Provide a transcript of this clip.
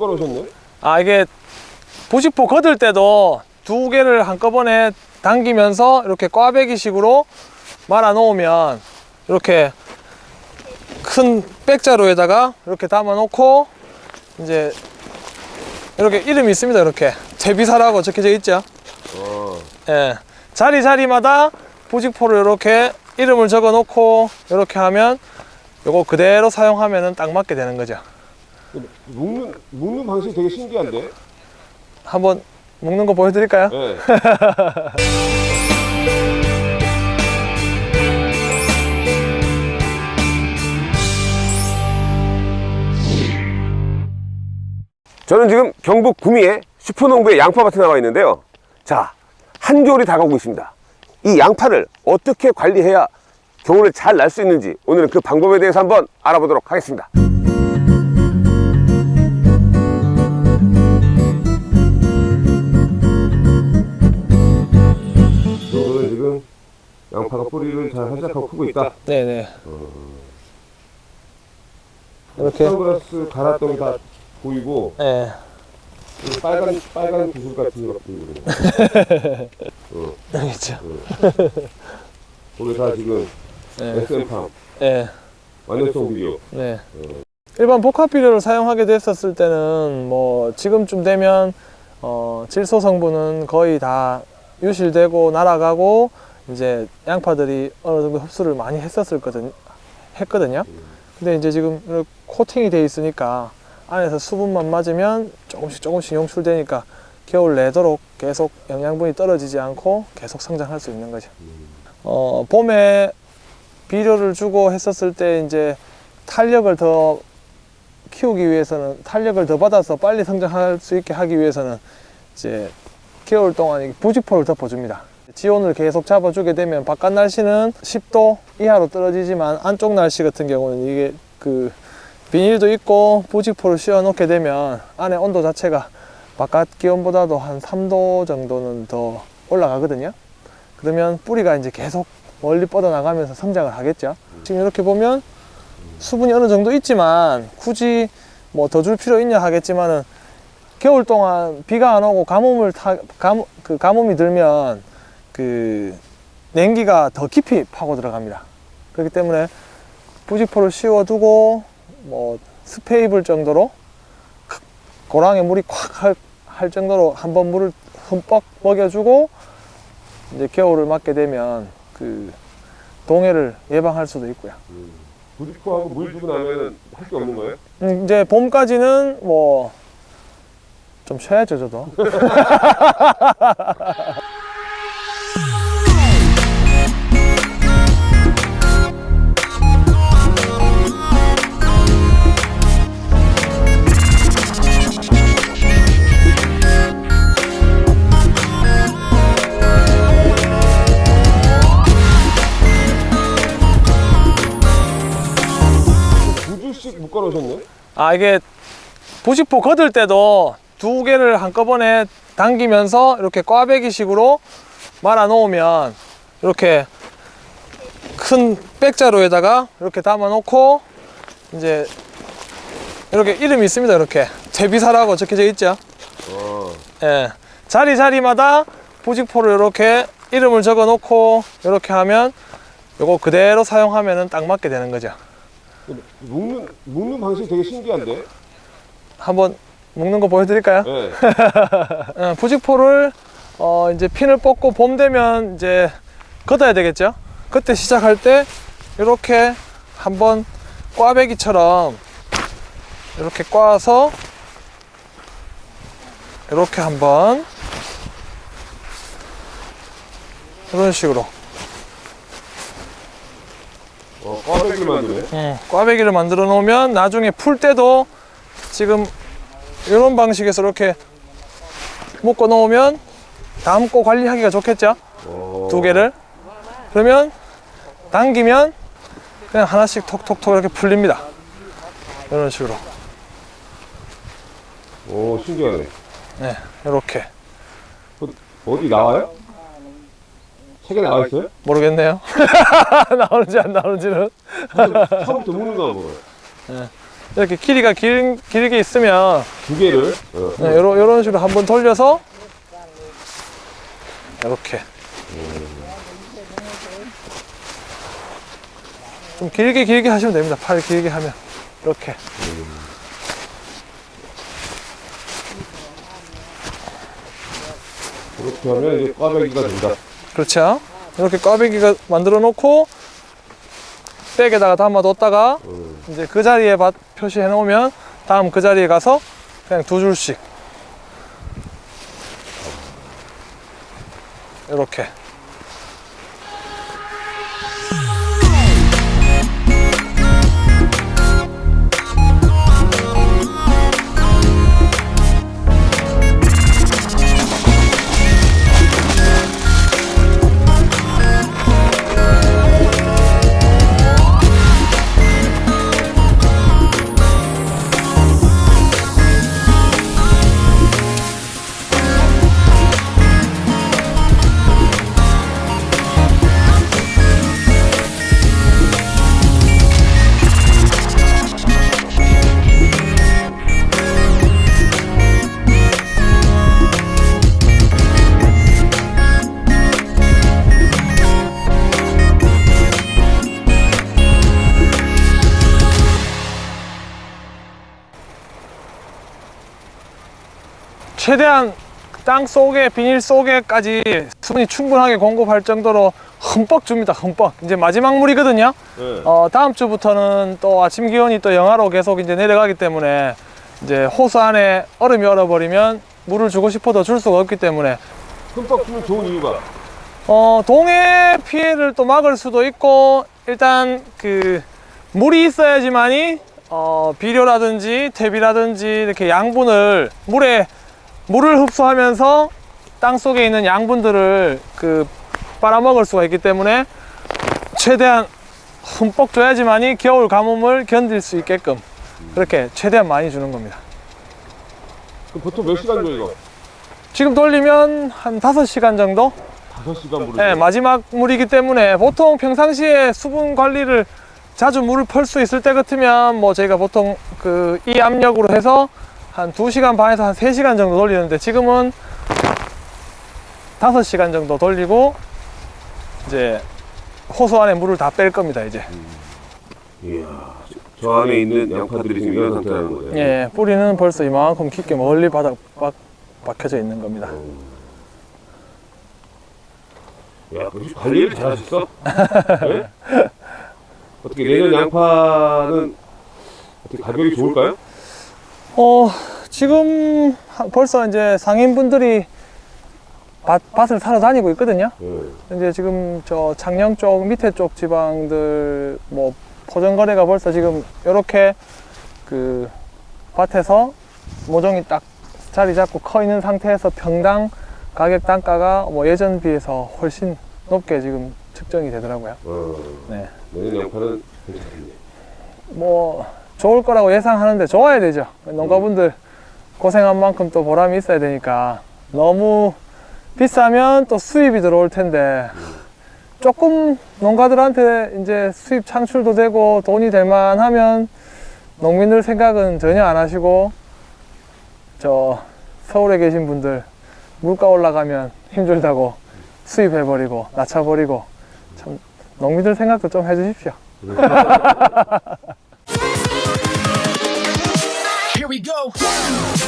묶어놓으셨네? 아 이게 부직포 걷을 때도 두 개를 한꺼번에 당기면서 이렇게 꽈배기 식으로 말아 놓으면 이렇게 큰 백자루에다가 이렇게 담아 놓고 이제 이렇게 이름이 있습니다 이렇게 제비사라고 적혀져 있죠 어. 예 자리 자리마다 부직포를 이렇게 이름을 적어 놓고 이렇게 하면 요거 그대로 사용하면은 딱 맞게 되는 거죠 묶는, 묶는 방식이 되게 신기한데? 한번 먹는 거 보여드릴까요? 네. 저는 지금 경북 구미에 슈퍼농부의 양파밭에 나와 있는데요. 자, 한겨울이 다가오고 있습니다. 이 양파를 어떻게 관리해야 겨울에 잘날 수 있는지 오늘은 그 방법에 대해서 한번 알아보도록 하겠습니다. 양파가 뿌리를 잘 한작하고 크고 있다. 네네. 이렇게? 선글라스 갈았던 게 다 보이고 예그 빨간 빨간 구슬 같은 거 보이고 여기 있죠. 거기 다 지금 예, SM팜. 예, 완전성 비료 네. 일반 복합 비료를 사용하게 됐었을 때는 뭐 지금쯤 되면 어, 질소 성분은 거의 다 유실되고 날아가고 이제 양파들이 어느 정도 흡수를 많이 했었을 거든 했거든요. 근데 이제 지금 코팅이 돼 있으니까 안에서 수분만 맞으면 조금씩 조금씩 용출되니까 겨울 내도록 계속 영양분이 떨어지지 않고 계속 성장할 수 있는 거죠. 어, 봄에 비료를 주고 했었을 때 이제 탄력을 더 키우기 위해서는 탄력을 더 받아서 빨리 성장할 수 있게 하기 위해서는 이제 겨울 동안 이 부직포를 덮어줍니다. 지온을 계속 잡아주게 되면 바깥 날씨는 10도 이하로 떨어지지만 안쪽 날씨 같은 경우는 이게 그 비닐도 있고 부직포를 씌워 놓게 되면 안에 온도 자체가 바깥 기온보다도 한 3도 정도는 더 올라가거든요. 그러면 뿌리가 이제 계속 멀리 뻗어나가면서 성장을 하겠죠. 지금 이렇게 보면 수분이 어느 정도 있지만 굳이 뭐 더 줄 필요 있냐 하겠지만은 겨울 동안 비가 안 오고 가뭄을 타, 감, 그 가뭄이 들면 그 냉기가 더 깊이 파고 들어갑니다. 그렇기 때문에 부직포를 씌워두고 뭐 스페이블 정도로 고랑에 물이 콱 할, 할 정도로 한 번 물을 흠뻑 먹여주고 이제 겨울을 맞게 되면 그 동해를 예방할 수도 있고요. 부직포하고 물 주고 나면 할 게 없는 거예요? 음, 이제 봄까지는 뭐 좀 쉬어야죠 저도 아 이게 부직포 걷을 때도 두 개를 한꺼번에 당기면서 이렇게 꽈배기 식으로 말아 놓으면 이렇게 큰 백자루에다가 이렇게 담아 놓고 이제 이렇게 이름이 있습니다 이렇게. 제비사라고 적혀져 있죠? 어. 예, 자리 자리마다 부직포를 이렇게 이름을 적어 놓고 이렇게 하면 요거 그대로 사용하면은 딱 맞게 되는 거죠 묶는, 묶는 방식이 되게 신기한데? 한번 먹는 거 보여드릴까요? 네. 어, 부직포를 어, 이제 핀을 뽑고 봄 되면 이제 걷어야 되겠죠? 그때 시작할 때 이렇게 한번 꽈배기처럼 이렇게 꽈서 이렇게 한번 이런 식으로 어, 꽈배기를 만드네. 음, 꽈배기를 만들어 놓으면 나중에 풀 때도 지금 이런 방식에서 이렇게 묶어 놓으면 담고 관리하기가 좋겠죠? 어. 두 개를 그러면 당기면 그냥 하나씩 톡톡톡 이렇게 풀립니다 이런 식으로 오, 신기하네. 네 이렇게 어디 나와요? 책에 나와 있어요? 모르겠네요 나오는지 안 나오는지는 처음부터 묶는 거 보고. 이렇게 길이가 길, 길게 있으면 두 개를. 어. 네, 요런, 요런 식으로 한번 돌려서 이렇게 좀 길게 길게 하시면 됩니다 팔 길게 하면 이렇게 그렇게 하면 이제 꽈배기가 된다. 그렇죠 이렇게 꽈배기가 만들어 놓고 백에다가 담아뒀다가 음. 이제 그 자리에 바- 표시해 놓으면 다음 그 자리에 가서 그냥 두 줄씩 이렇게 최대한 땅 속에 비닐 속에까지 수분이 충분하게 공급할 정도로 흠뻑 줍니다 흠뻑 이제 마지막 물이거든요 네. 어, 다음 주부터는 또 아침 기온이 또 영하로 계속 이제 내려가기 때문에 이제 호수 안에 얼음이 얼어버리면 물을 주고 싶어도 줄 수가 없기 때문에 흠뻑 주면 좋은 이유가. 어, 동해 피해를 또 막을 수도 있고 일단 그 물이 있어야지만이 어, 비료라든지 퇴비라든지 이렇게 양분을 물에 물을 흡수하면서 땅 속에 있는 양분들을 그 빨아먹을 수가 있기 때문에 최대한 흠뻑 줘야지만이 겨울 가뭄을 견딜 수 있게끔 그렇게 최대한 많이 주는 겁니다. 그럼 보통 몇 시간 줘 이거? 지금 돌리면 한 5시간 정도? 5시간 물을. 네, 마지막 물이기 때문에 보통 평상시에 수분 관리를 자주 물을 펄 수 있을 때 같으면 뭐 저희가 보통 그 이 압력으로 해서 한 2시간 반에서 한 3시간 정도 돌리는데 지금은 5시간 정도 돌리고 이제 호수 안에 물을 다 뺄 겁니다 이제 이야, 저 안에 있는 양파들이 지금 이런 상태라는 거예요. 예 뿌리는 벌써 이만큼 깊게 멀리 바닥 박, 박혀져 있는 겁니다 야, 역시 관리를 잘하셨어. 네? 어떻게 내년 양파는 어떻게 가격이 좋을까요? 어 지금 하- 벌써 이제 상인분들이 밭, 밭을 사러 다니고 있거든요 네. 이제 지금 저 창녕 쪽 밑에 쪽 지방들 뭐 포정 거래가 벌써 지금 이렇게 그 밭에서 모종이 딱 자리 잡고 커 있는 상태에서 평당 가격 단가가 뭐 예전 비해서 훨씬 높게 지금 측정이 되더라고요. 어, 네. 내년 양파는 괜찮겠네. 뭐 좋을 거라고 예상하는데 좋아야 되죠. 농가분들 고생한 만큼 또 보람이 있어야 되니까 너무 비싸면 또 수입이 들어올 텐데 조금 농가들한테 이제 수입 창출도 되고 돈이 될 만하면 농민들 생각은 전혀 안 하시고 저 서울에 계신 분들 물가 올라가면 힘들다고 수입해버리고 낮춰버리고 참 농민들 생각도 좀 해주십시오. go.